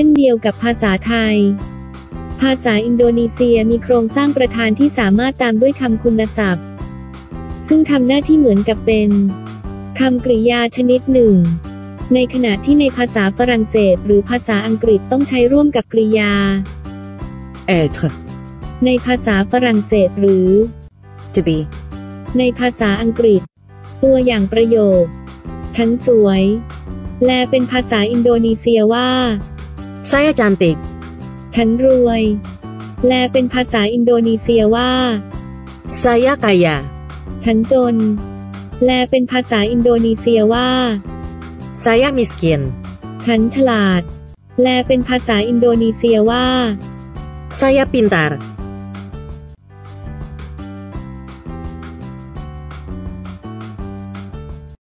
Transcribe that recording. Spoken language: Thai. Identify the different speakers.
Speaker 1: ช่นเดียวกับภาษาไทย ภาษาอินโดนีเซียมีโครงสร้างประธานที่สามารถตามด้วยคำคุณศัพท์ ซึ่งทำหน้าที่เหมือนกับเป็นคำกริยาชนิดหนึ่ง ในขณะที่ในภาษาฝรั่งเศสหรือภาษาอังกฤษต้องใช้ร่วมกับกริยา
Speaker 2: être,
Speaker 1: ในภาษาฝรั่งเศสหรือ
Speaker 2: to be,
Speaker 1: ในภาษาอังกฤษ ตัวอย่างประโยค ฉันสวย แลเป็นภาษาอินโดนีเซียว่า
Speaker 2: saya cantik,
Speaker 1: ฉันรวยแลเป็นภาษาอินโดนีเซียว่า
Speaker 2: saya kaya,
Speaker 1: ฉันจนแลเป็นภาษาอินโดนีเซียว่า
Speaker 2: saya miskin,
Speaker 1: ฉันฉลาดแลเป็นภาษาอินโดนีเซียว่า
Speaker 2: saya pintar,